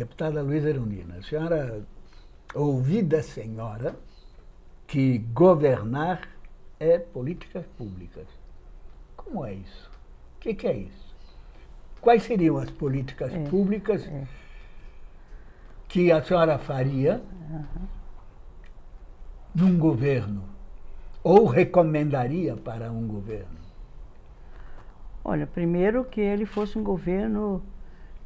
Deputada Luísa Erundina, a senhora ouvi da senhora que governar é políticas públicas. Como é isso? O que, que, é isso? Quais seriam as políticas é, públicas é. que a senhora faria uhum. num governo? Ou recomendaria para um governo? Olha, primeiro que ele fosse um governo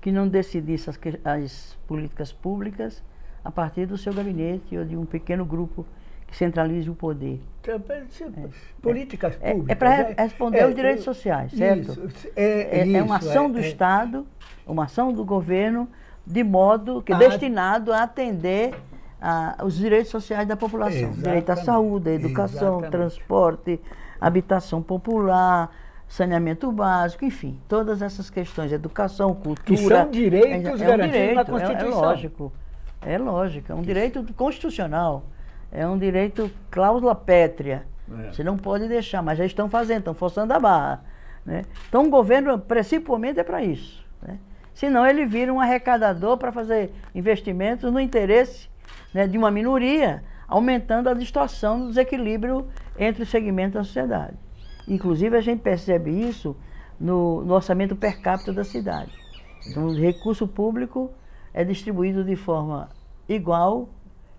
que não decidisse as, as, políticas públicas a partir do seu gabinete ou de um pequeno grupo que centralize o poder. Então, é, políticas é, públicas. É, é para responder aos direitos sociais, certo? Isso, é, é, uma ação do Estado, uma ação do governo, de modo que a... destinado a atender a, os direitos sociais da população. Exatamente. Direito à saúde, à educação, Exatamente. transporte, habitação popular, saneamento básico, enfim, todas essas questões, educação, cultura. Que são direitos é, é garantidos um direito, na Constituição. É, é lógico, é lógico, é um direito constitucional, é um direito cláusula pétrea. É. Você não pode deixar, mas já estão fazendo, estão forçando a barra. Né? Então o governo, principalmente, é para isso. Né? Senão ele vira um arrecadador para fazer investimentos no interesse né, de uma minoria, aumentando a distorção do desequilíbrio entre os segmentos da sociedade. Inclusive, a gente percebe isso no, no orçamento per capita da cidade. Então, o recurso público é distribuído de forma igual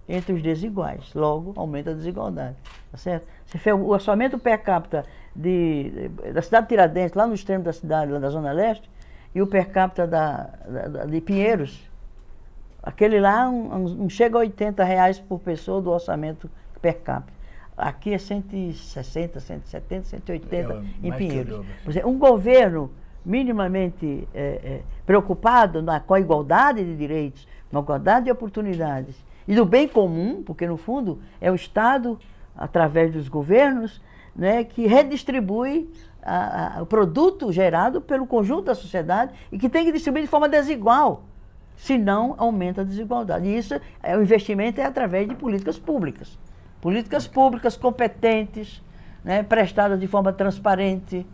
entre os desiguais. Logo, aumenta a desigualdade. Tá certo? Você fez o orçamento per capita de, da cidade de Tiradentes, lá no extremo da cidade, lá da Zona Leste, e o per capita da, da de Pinheiros, aquele lá um, um, chega a 80 reais por pessoa do orçamento per capita. Aqui é 160, 170, 180 é, em Pinheiros. Um governo minimamente é, é, preocupado na, com a igualdade de direitos, com a igualdade de oportunidades e do bem comum, porque no fundo é o Estado, através dos governos, né, que redistribui a, a, o produto gerado pelo conjunto da sociedade e que tem que distribuir de forma desigual, senão aumenta a desigualdade. E isso, é, o investimento é através de políticas públicas políticas públicas competentes, né, prestadas de forma transparente,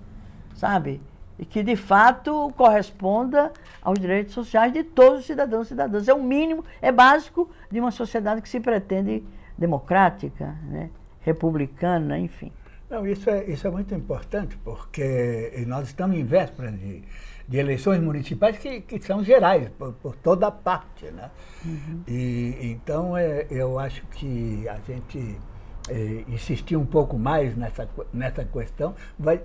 sabe? E que de fato corresponda aos direitos sociais de todos os cidadãos e cidadãs. É o mínimo, é básico de uma sociedade que se pretende democrática, né, republicana, enfim. Não, isso é, isso é muito importante, porque nós estamos em véspera de, de eleições municipais que, que são gerais, por, por toda parte. Né? Uhum. E, então, é, eu acho que a gente é, insistir um pouco mais nessa, nessa questão vai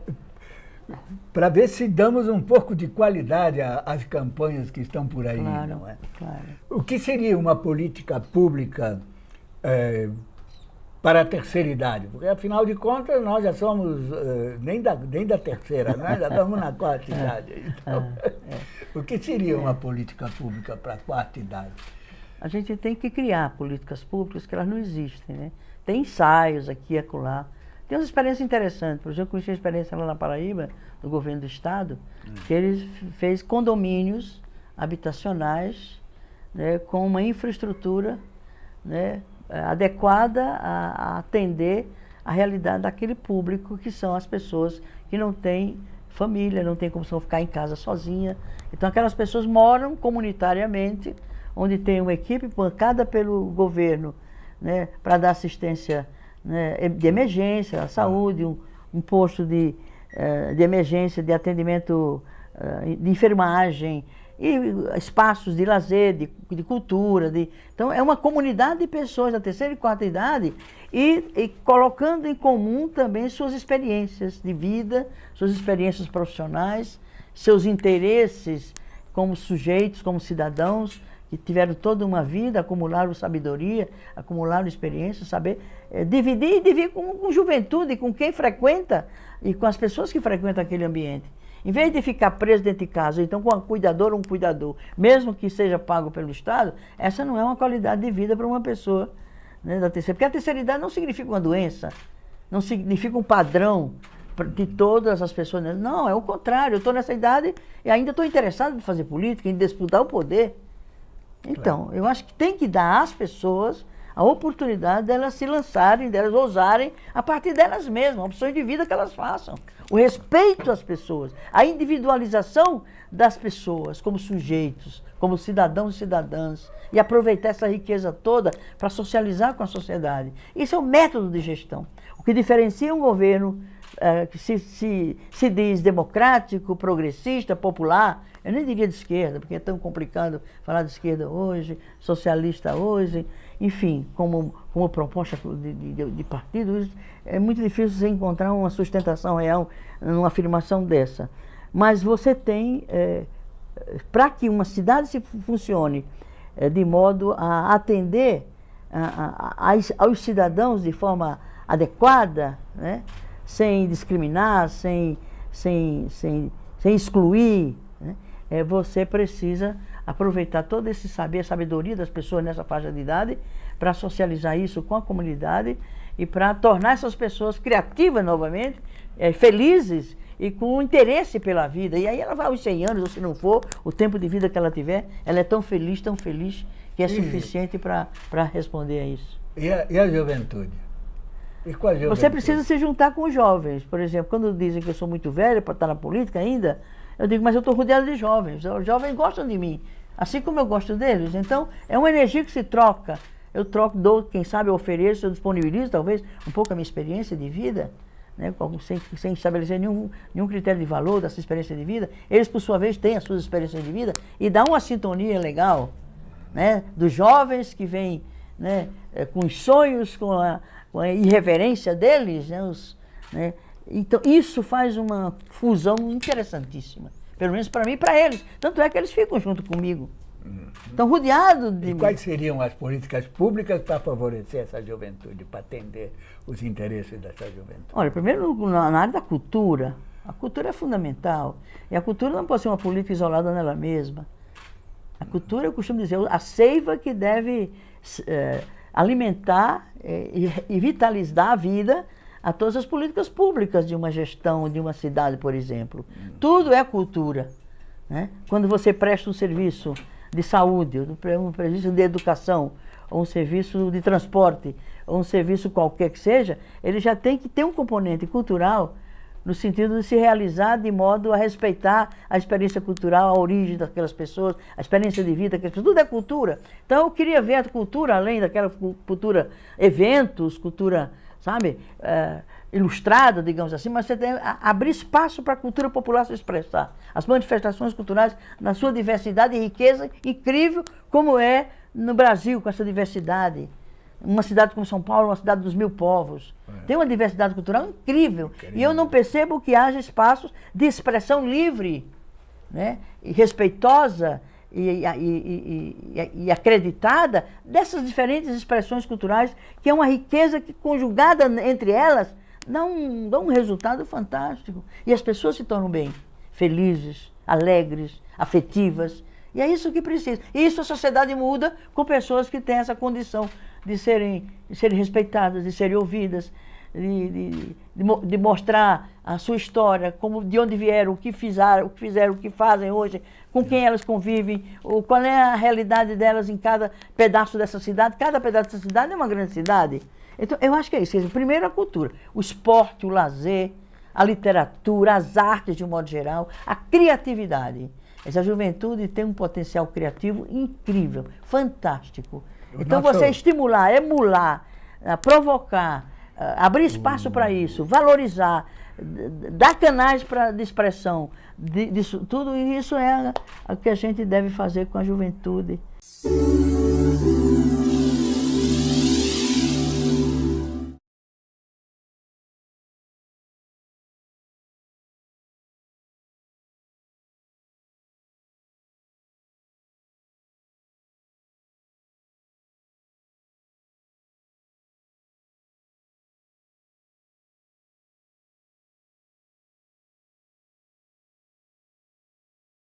para ver se damos um pouco de qualidade às campanhas que estão por aí. Claro, não é? claro. O que seria uma política pública é, para a terceira idade, porque afinal de contas nós já somos uh, nem, da, nem da terceira, né? já estamos na quarta é. idade. Então, é, é. o que seria uma política pública para a quarta idade? A gente tem que criar políticas públicas que elas não existem. Né? Tem ensaios aqui e acolá. Tem umas experiências interessantes. Por exemplo, eu conheci uma experiência lá na Paraíba, do governo do estado, hum. que eles fez condomínios habitacionais né, com uma infraestrutura né, adequada a, a atender a realidade daquele público, que são as pessoas que não têm família, não têm como ficar em casa sozinha. Então aquelas pessoas moram comunitariamente, onde tem uma equipe bancada pelo governo né, para dar assistência né, de emergência, à saúde, um, um posto de, uh, de emergência, de atendimento uh, de enfermagem, e espaços de lazer, de, de cultura. De, então, é uma comunidade de pessoas da terceira e quarta idade e, e, colocando em comum também suas experiências de vida, suas experiências profissionais, seus interesses como sujeitos, como cidadãos, que tiveram toda uma vida, acumularam sabedoria, acumularam experiência, saber é, dividir e dividir com, com juventude, com quem frequenta e com as pessoas que frequentam aquele ambiente. Em vez de ficar preso dentro de casa, então com um cuidador ou um cuidador, mesmo que seja pago pelo Estado, essa não é uma qualidade de vida para uma pessoa né, da terceira. Porque a terceira idade não significa uma doença, não significa um padrão de todas as pessoas. Né? Não, é o contrário. Eu estou nessa idade e ainda estou interessado em fazer política, em disputar o poder. Então, eu acho que tem que dar às pessoas a oportunidade delas se lançarem, delas ousarem a partir delas mesmas, opções de vida que elas façam. O respeito às pessoas, a individualização das pessoas como sujeitos, como cidadãos e cidadãs, e aproveitar essa riqueza toda para socializar com a sociedade. Isso é o método de gestão. O que diferencia um governo é, que se, se, se diz democrático, progressista, popular, eu nem diria de esquerda, porque é tão complicado falar de esquerda hoje, socialista hoje, enfim, como, como proposta de, de, de partido, é muito difícil você encontrar uma sustentação real numa afirmação dessa. Mas você tem, é, para que uma cidade se funcione é, de modo a atender a, a, a, aos cidadãos de forma adequada, né? sem discriminar, sem, sem, sem, sem excluir? É, você precisa aproveitar todo esse saber, a sabedoria das pessoas nessa faixa de idade para socializar isso com a comunidade e para tornar essas pessoas criativas novamente, é, felizes e com interesse pela vida. E aí ela vai aos 100 anos, ou se não for, o tempo de vida que ela tiver, ela é tão feliz, tão feliz, que é suficiente para responder a isso. E a, e a juventude? Você precisa se juntar com os jovens. Por exemplo, quando dizem que eu sou muito velho para estar na política ainda, eu digo, mas eu estou rodeado de jovens. Os jovens gostam de mim, assim como eu gosto deles. Então, é uma energia que se troca. Eu troco, dou, quem sabe eu ofereço, eu disponibilizo talvez um pouco a minha experiência de vida, né, sem, sem estabelecer nenhum, nenhum critério de valor dessa experiência de vida. Eles, por sua vez, têm as suas experiências de vida e dá uma sintonia legal né, dos jovens que vêm né, eh, com os sonhos, com a, com a irreverência deles, né, os, né, então isso faz uma fusão interessantíssima, pelo menos para mim e para eles. Tanto é que eles ficam junto comigo. Estão rodeados de. E quais seriam as políticas públicas para favorecer essa juventude, para atender os interesses dessa juventude? Olha, primeiro na área da cultura. A cultura é fundamental. E a cultura não pode ser uma política isolada nela mesma. A cultura, eu costumo dizer, a seiva que deve é, alimentar é, e, e vitalizar a vida a todas as políticas públicas de uma gestão de uma cidade, por exemplo. Tudo é cultura. Né? Quando você presta um serviço de saúde, um serviço de educação, ou um serviço de transporte, ou um serviço qualquer que seja, ele já tem que ter um componente cultural no sentido de se realizar de modo a respeitar a experiência cultural, a origem daquelas pessoas, a experiência de vida, que tudo é cultura. Então eu queria ver a cultura, além daquela cultura, eventos, cultura, sabe, é, ilustrada, digamos assim, mas você tem a, abrir espaço para a cultura popular se expressar. As manifestações culturais na sua diversidade e riqueza incrível, como é no Brasil, com essa diversidade uma cidade como São Paulo, uma cidade dos mil povos. É. Tem uma diversidade cultural incrível. E eu não percebo que haja espaços de expressão livre, né? e respeitosa e, e, e, e, acreditada dessas diferentes expressões culturais, que é uma riqueza que, conjugada entre elas, dá um, dá um resultado fantástico. E as pessoas se tornam bem, felizes, alegres, afetivas. E é isso que precisa. E isso a sociedade muda com pessoas que têm essa condição de serem, de serem respeitadas, de serem ouvidas, de, de, de, mostrar a sua história, como, de onde vieram, o que fizeram, o que fizeram, o que fazem hoje, com quem elas convivem, ou qual é a realidade delas em cada pedaço dessa cidade. Cada pedaço dessa cidade é uma grande cidade. Então, eu acho que é isso. Primeiro, a cultura. O esporte, o lazer, a literatura, as artes de um modo geral, a criatividade. Essa juventude tem um potencial criativo incrível, fantástico. Então você estimular, emular, eh, provocar, abrir espaço para isso, valorizar, dar canais para de expressão, de, disso, tudo isso é o que a gente deve fazer com a juventude.